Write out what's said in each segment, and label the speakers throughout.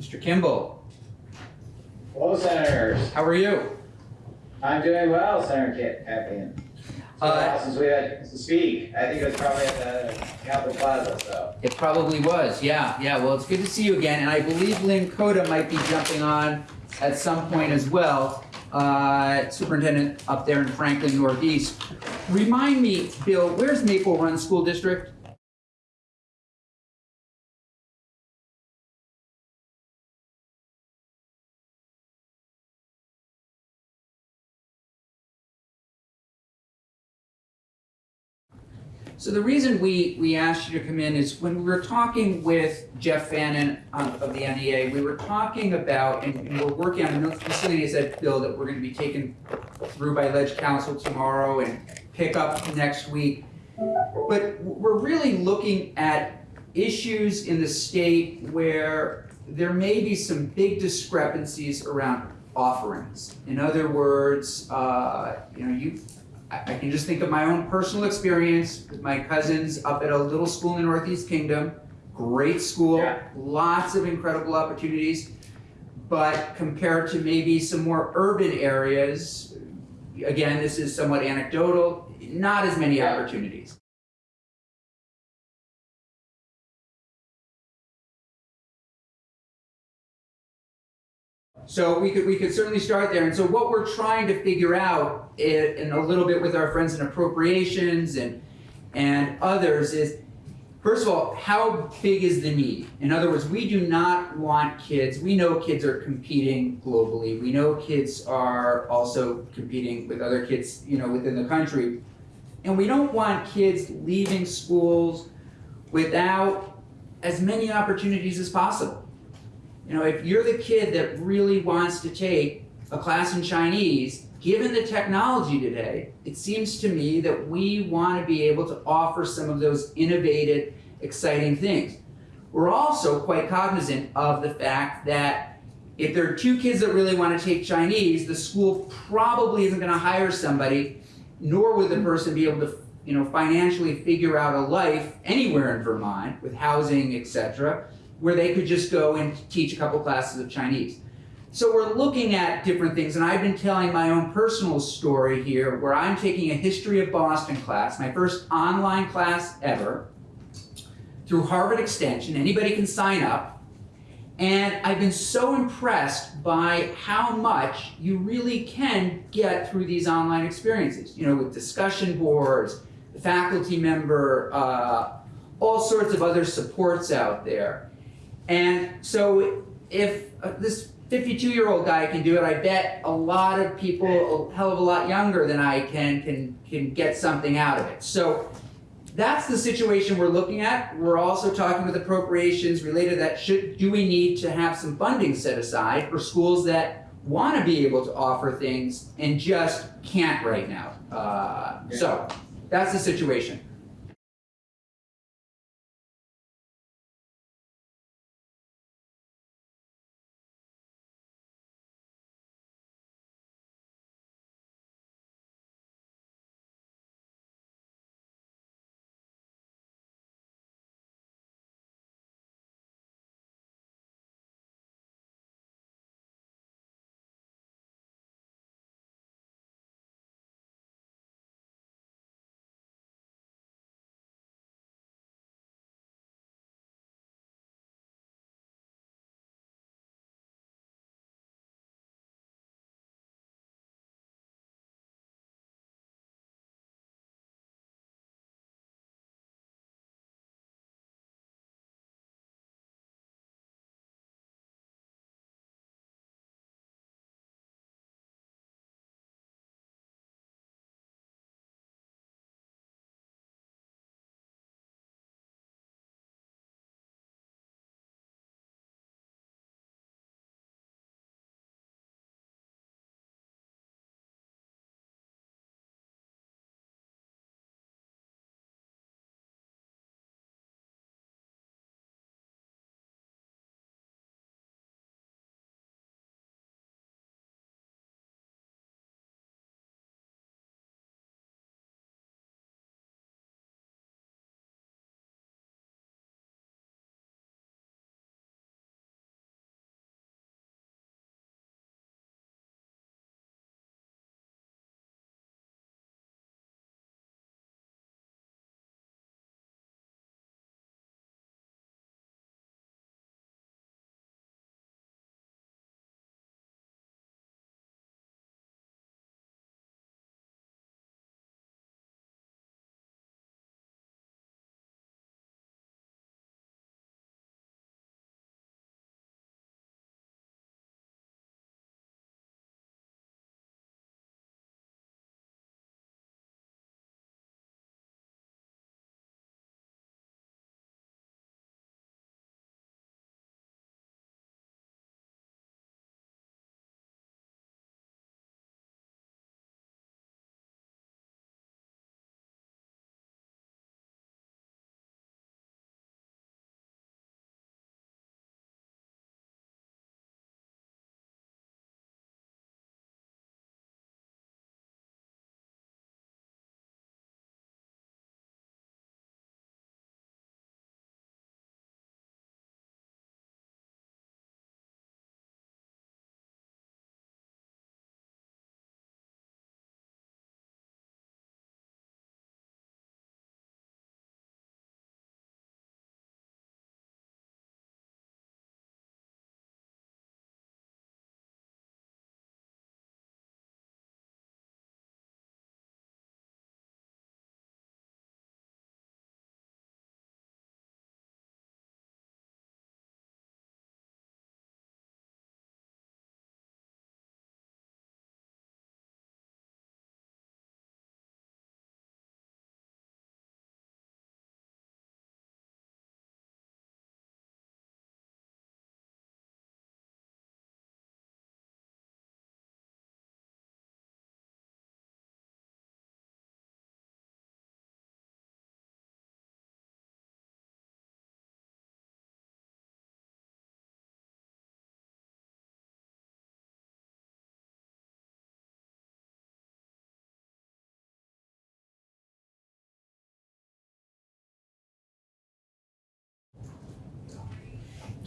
Speaker 1: Mr. Kimball,
Speaker 2: Hello, Senators.
Speaker 1: how are you?
Speaker 2: I'm doing well, Senator Kit Captain. It's been a
Speaker 1: Uh,
Speaker 2: while since we had to speak. I think it was probably at the Capitol Plaza, so.
Speaker 1: It probably was, yeah, yeah. Well, it's good to see you again, and I believe Lynn Cota might be jumping on at some point as well. Uh, superintendent up there in Franklin Northeast. Remind me, Bill, where's Maple Run School District? So the reason we, we asked you to come in is when we were talking with Jeff Fannin um, of the NEA, we were talking about, and and we're working on a facilities bill that we're gonna be taken through by Ledge Council tomorrow and pick up next week. But we're really looking at issues in the state where there may be some big discrepancies around offerings. In other words, uh, you know, you, I, I can just think of my own personal experience with my cousins up at a little school in the Northeast Kingdom. Great school,
Speaker 2: Yeah.
Speaker 1: lots of incredible opportunities. But compared to maybe some more urban areas, again, this is somewhat anecdotal, not as many opportunities. So we could we could certainly start there. And so what we're trying to figure out, i- and a little bit with our friends in appropriations and and others, is first of all, how big is the need? In other words, we do not want kids. We know kids are competing globally. We know kids are also competing with other kids, you know, within the country, and we don't want kids leaving schools without as many opportunities as possible. You know, if you're the kid that really wants to take a class in Chinese, given the technology today, it seems to me that we want to be able to offer some of those innovative, exciting things. We're also quite cognizant of the fact that if there are two kids that really want to take Chinese, the school probably isn't going to hire somebody, nor would the person be able to, you know, financially figure out a life anywhere in Vermont with housing, etc where they could just go and teach a couple classes of Chinese. So we're looking at different things, and I've been telling my own personal story here where I'm taking a history of Boston class, my first online class ever, through Harvard Extension. Anybody can sign up. And I've been so impressed by how much you really can get through these online experiences, you know, with discussion boards, the faculty member, uh, all sorts of other supports out there. And so if uh, this 52 year old guy can do it, I bet a lot of people a hell of a lot younger than I can can can get something out of it. So that's the situation we're looking at. We're also talking with appropriations related to that. Should do we need to have some funding set aside for schools that want to be able to offer things and just can't right now? Uh, So that's the situation.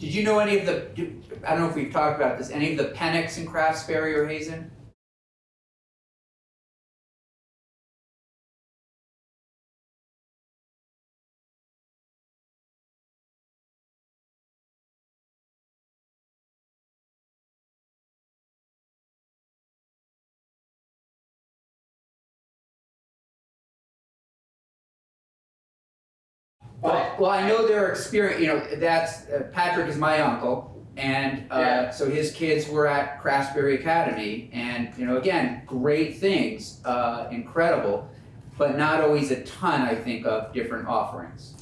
Speaker 1: Did you know any of the, I don't know if we've talked about this, any of the Penix in Craftsbury or Hazen? Well, well, I know their experience, you know, that's, uh, Patrick is my uncle, and, uh,
Speaker 2: Yeah.
Speaker 1: so his kids were at Craftsbury Academy, and, you know, again, great things, uh, incredible, but not always a ton, I think, of different offerings.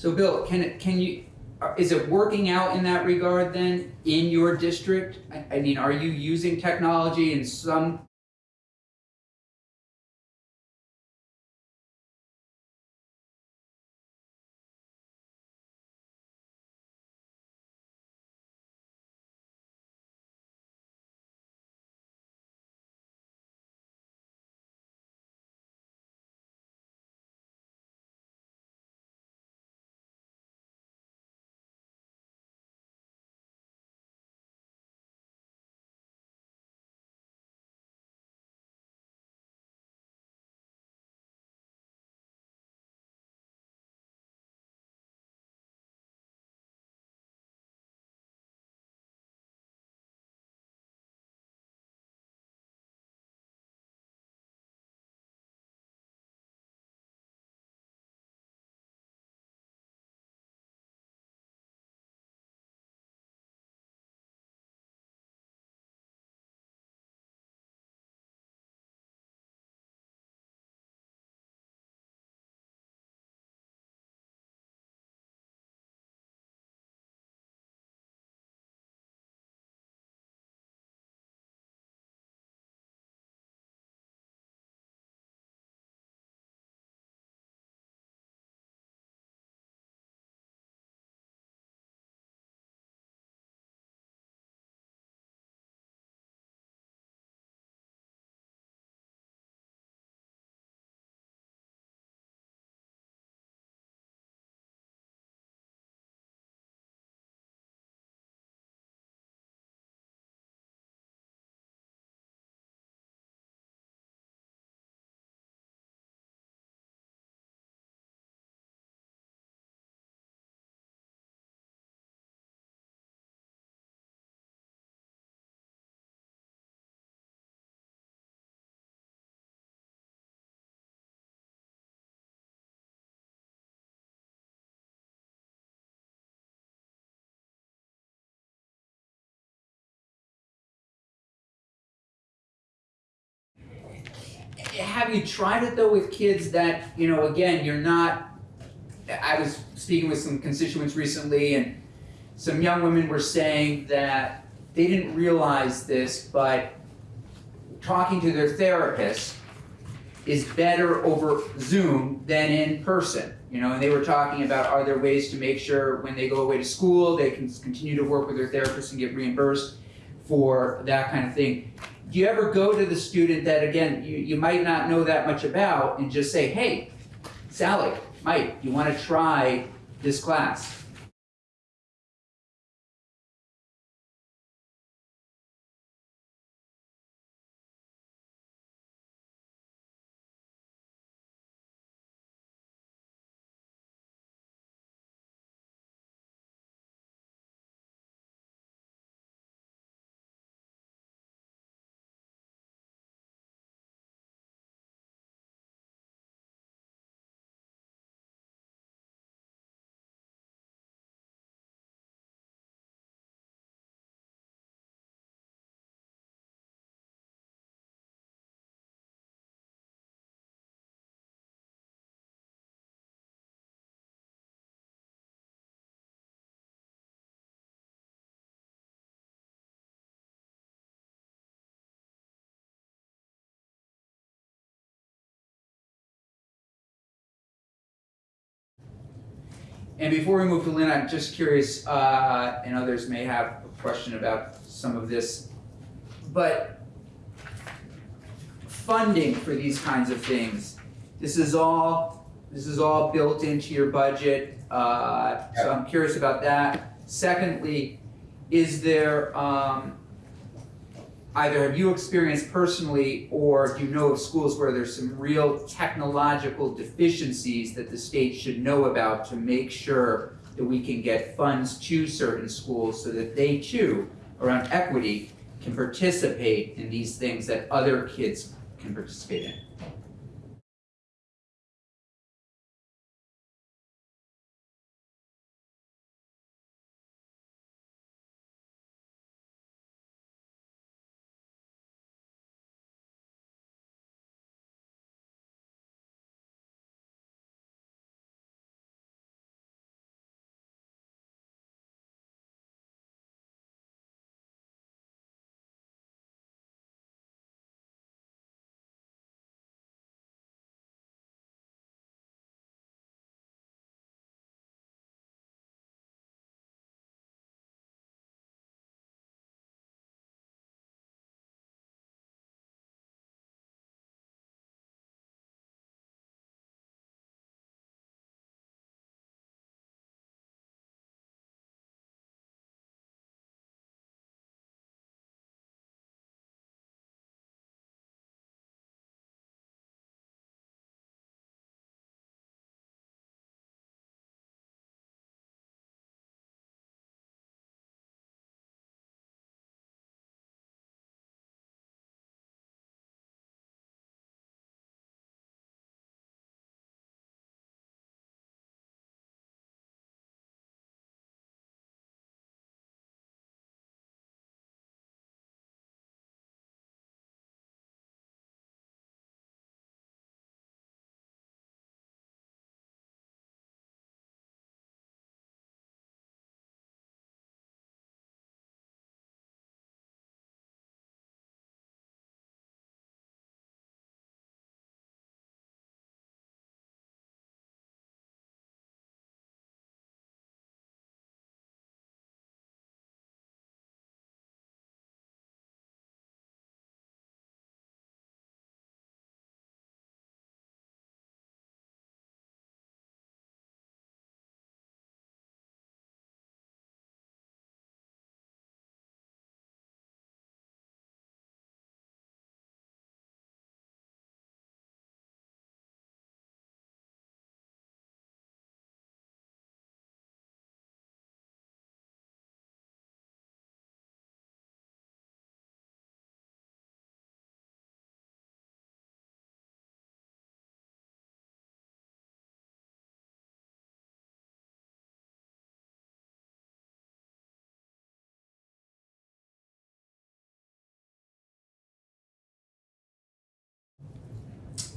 Speaker 1: So Bill, can it, can you, uh, is it working out in that regard then, in your district? I, I mean, are you using technology in some have you tried it though with kids that, you know, again, you're not, I was speaking with some constituents recently and some young women were saying that they didn't realize this, but talking to their therapist is better over Zoom than in person. You know, and they were talking about are there ways to make sure when they go away to school they can continue to work with their therapist and get reimbursed for that kind of thing. Do you ever go to the student that again you, you might not know that much about and just say, hey, Sally, Mike, you want to try this class? And before we move to Lynn, I'm just curious, uh, and others may have a question about some of this, but funding for these kinds of things, this is all, this is all built into your budget, uh, so I'm curious about that. Secondly, is there, um, either have you experienced personally, or do you know of schools where there's some real technological deficiencies that the state should know about to make sure that we can get funds to certain schools so that they too, around equity, can participate in these things that other kids can participate in?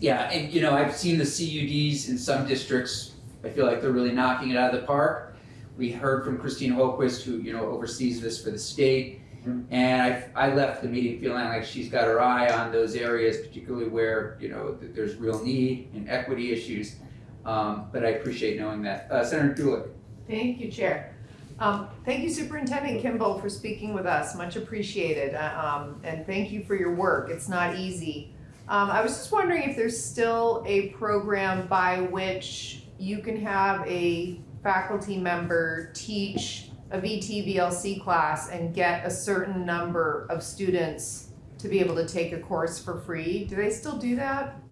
Speaker 1: Yeah, and you know, I've seen the CUDs in some districts, I feel like they're really knocking it out of the park. We heard from Christine Holquist, who, you know, oversees this for the state. And I, I left the meeting feeling like she's got her eye on those areas, particularly where, you know, th- there's real need and equity issues. Um, but I appreciate knowing that. Uh, Senator Gulick.
Speaker 3: Thank you, Chair. Um, Thank you Superintendent Kimball for speaking with us, much appreciated. Uh, um, And thank you for your work, it's not easy. Um, I was just wondering if there's still a program by which you can have a faculty member teach a VT VLC class and get a certain number of students to be able to take a course for free. Do they still do that?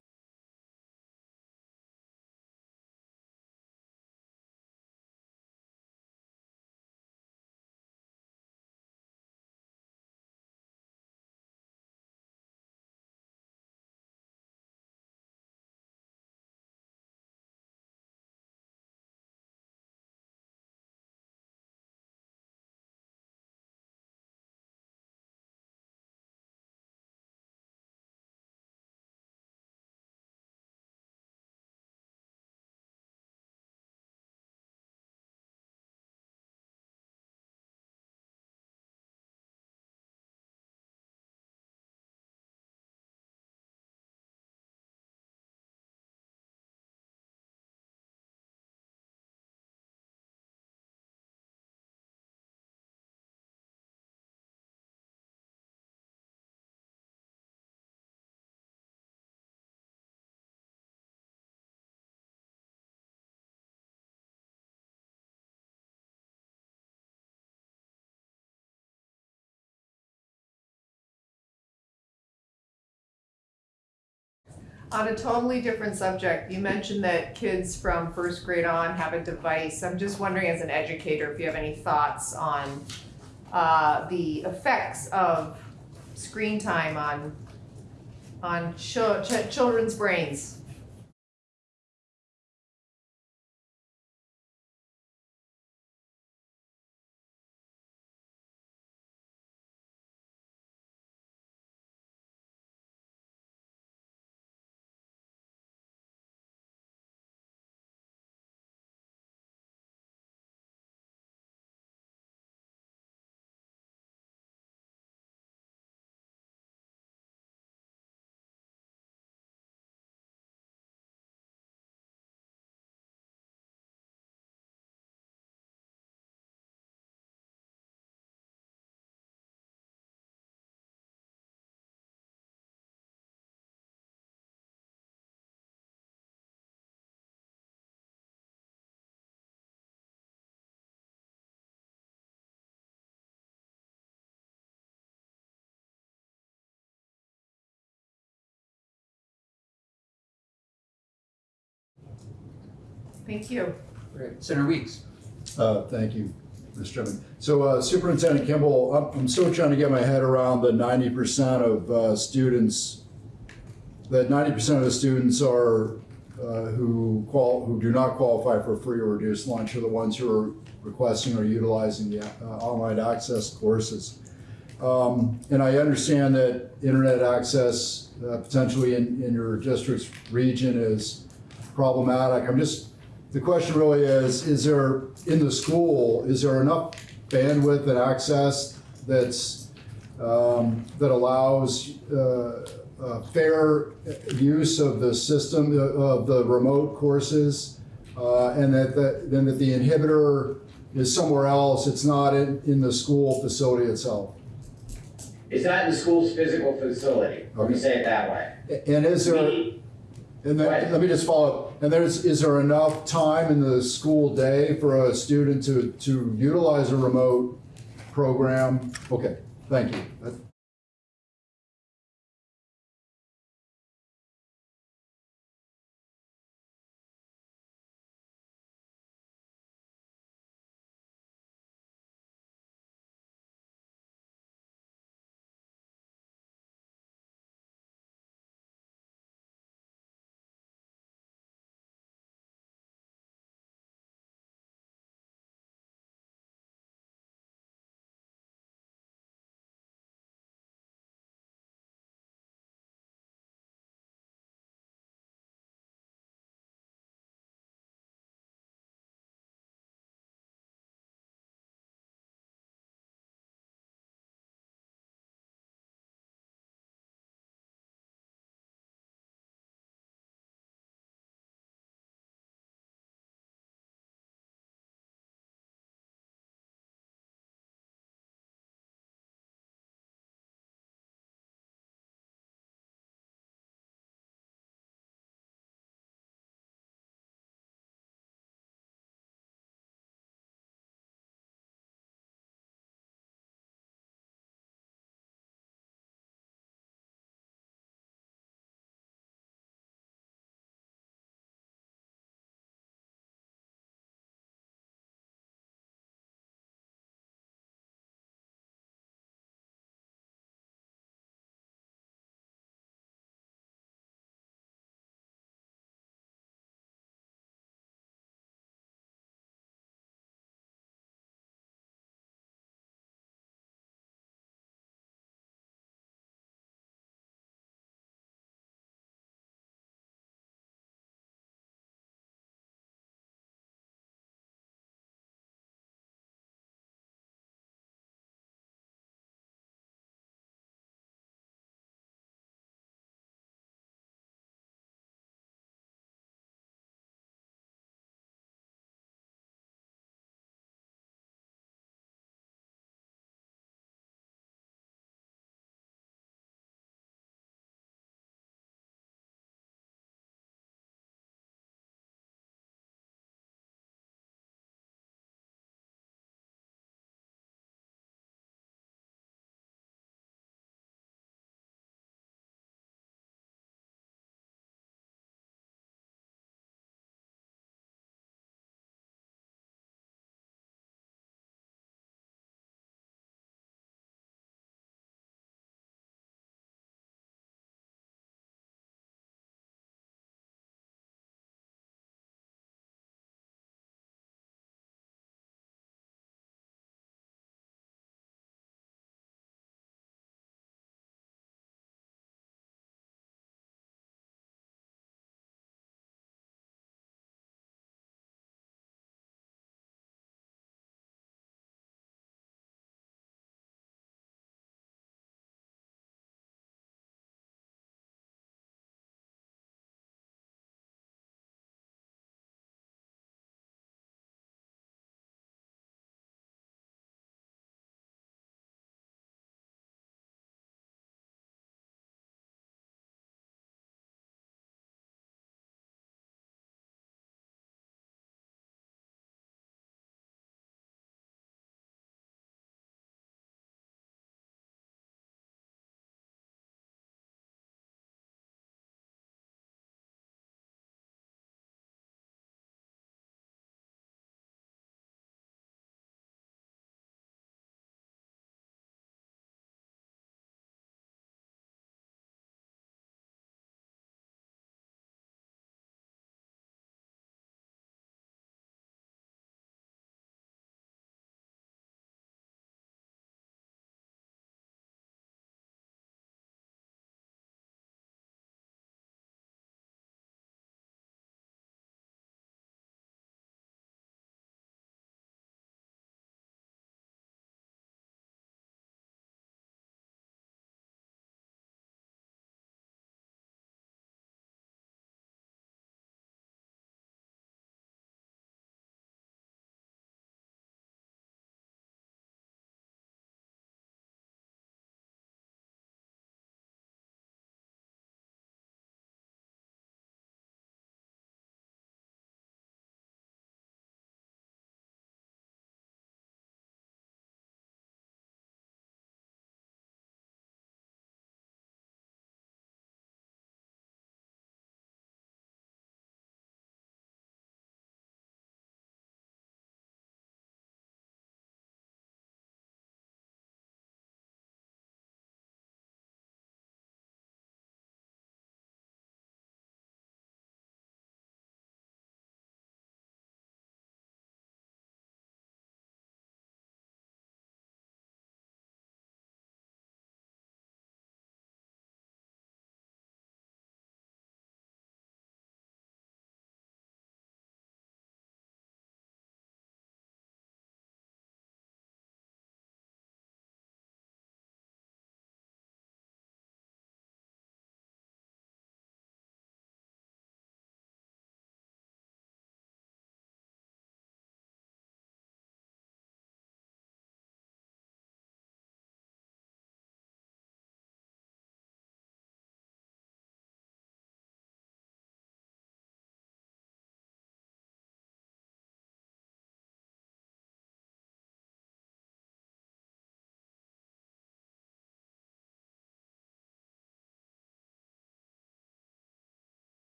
Speaker 3: On a totally different subject, you mentioned that kids from first grade on have a device. I'm just wondering, as an educator, if you have any thoughts on uh, the effects of screen time on on chil- ch- children's brains. Thank you.
Speaker 1: Right. Senator Weeks.
Speaker 4: Uh, Thank you, Mr. Chairman. So uh, Superintendent Kimball, I'm- I'm still trying to get my head around the ninety percent of uh, students, that ninety percent of the students are, uh, who qual, who do not qualify for free or reduced lunch are the ones who are requesting or utilizing the uh, online access courses. Um, And I understand that internet access uh, potentially in, in your district's region is problematic. I'm just, the question really is, is there, in the school, is there enough bandwidth and access that's, um, that allows uh, uh, fair use of the system, uh, of the remote courses? uh, And that, that, then that the inhibitor is somewhere else, it's not in, in the school facility itself?
Speaker 2: It's not in the school's physical facility, let me say it that way.
Speaker 4: And is there? And then, let me just follow up, and there's, is there enough time in the school day for a student to, to utilize a remote program? Okay, thank you. That-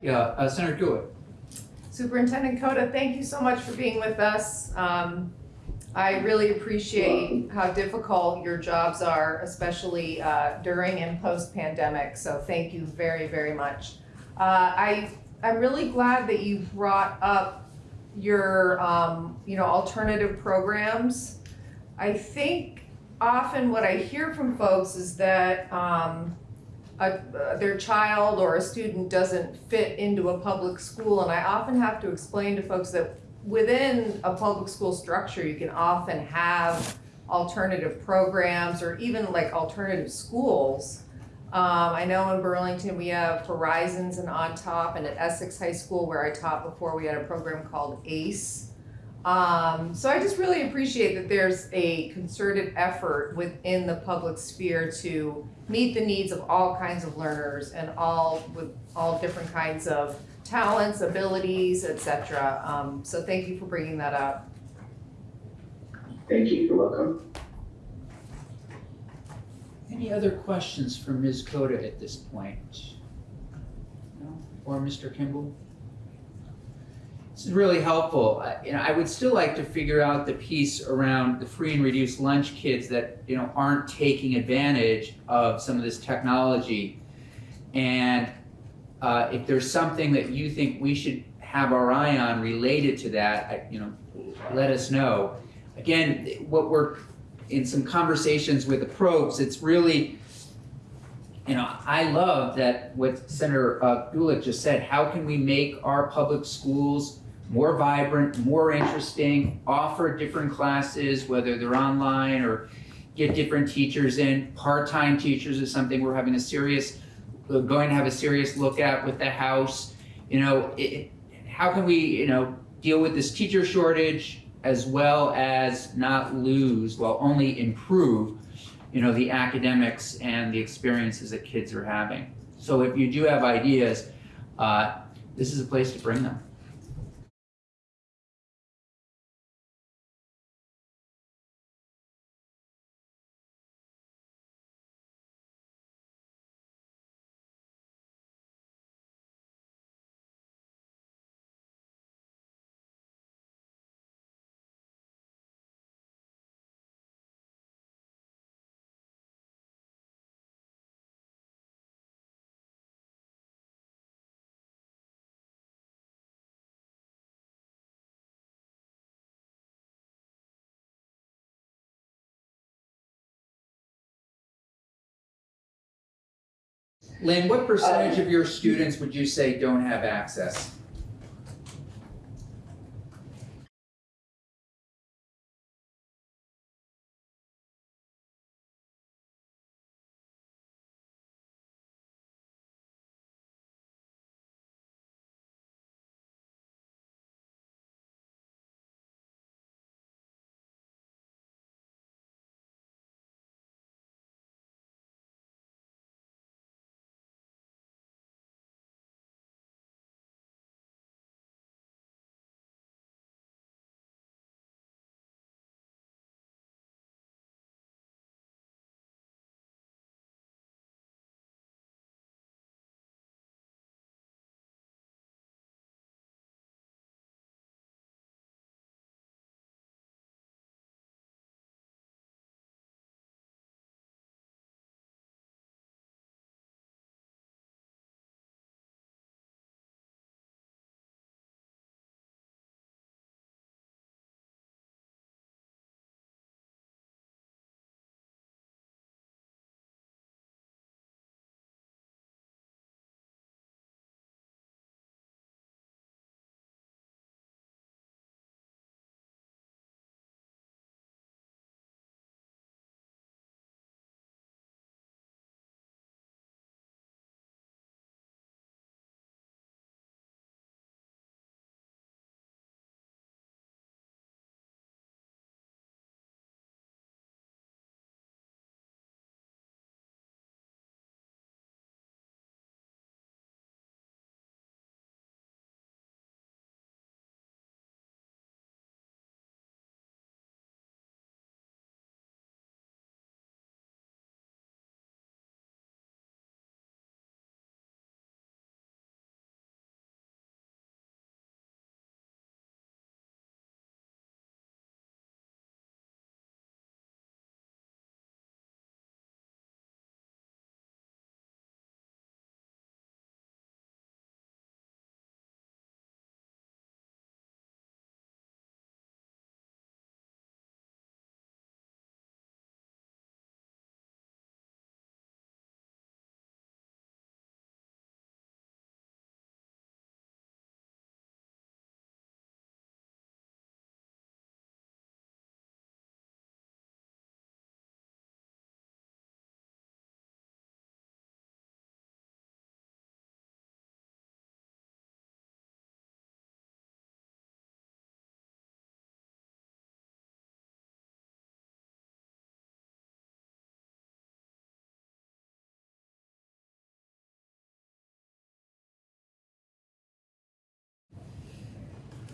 Speaker 1: Yeah, uh, Senator Gulick.
Speaker 3: Superintendent Cota, thank you so much for being with us. Um, I really appreciate how difficult your jobs are, especially uh, during and post-pandemic, so thank you very, very much. Uh, I, I'm really glad that you brought up your, um, you know, alternative programs. I think often what I hear from folks is that um, a, their child or a student doesn't fit into a public school, and I often have to explain to folks that within a public school structure, you can often have alternative programs or even like alternative schools. Um, I know in Burlington, we have Horizons and On Top, and at Essex High School, where I taught before, we had a program called ACE. Um, so I just really appreciate that there's a concerted effort within the public sphere to meet the needs of all kinds of learners and all with all different kinds of talents, abilities, etc. Um, so thank you for bringing that up.
Speaker 2: Thank you, you're welcome.
Speaker 1: Any other questions for Ms. Cota at this point? No? Or Mr. Kimball? This is really helpful. I- You know, I would still like to figure out the piece around the free and reduced lunch kids that, you know, aren't taking advantage of some of this technology. And uh, if there's something that you think we should have our eye on related to that, I- you know, let us know. Again, what we're in some conversations with the probes, it's really, you know, I love that what Senator uh, Gulick just said. How can we make our public schools more vibrant, more interesting, offer different classes, whether they're online or get different teachers in. Part-time teachers is something we're having a serious, we're going to have a serious look at with the House. You know, it, how can we, you know, deal with this teacher shortage as well as not lose, well, only improve, you know, the academics and the experiences that kids are having. So if you do have ideas, uh, this is a place to bring them. Lynn, what percentage um, of your students would you say don't have access?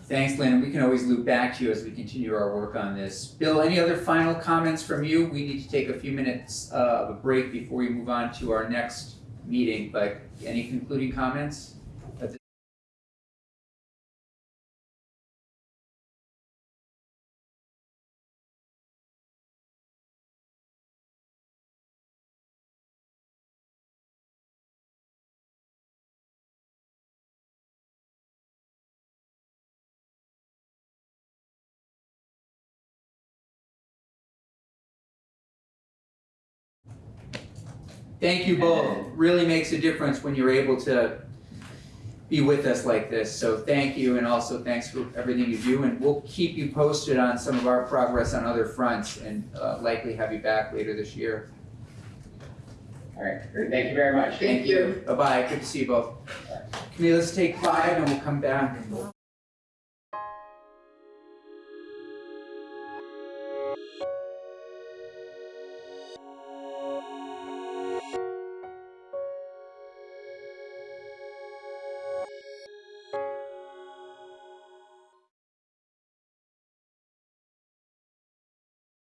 Speaker 1: Thanks, Lynn, we can always loop back to you as we continue our work on this. Bill, any other final comments from you? We need to take a few minutes uh, of a break before we move on to our next meeting, but any concluding comments? Thank you both. Really makes a difference when you're able to be with us like this. So thank you, and also thanks for everything you do. And we'll keep you posted on some of our progress on other fronts, and uh, likely have you back later this year.
Speaker 2: All right, great, thank you very much.
Speaker 3: Thank you.
Speaker 1: Bye bye. Good to see you both. Camille, let's take five, and we'll come back.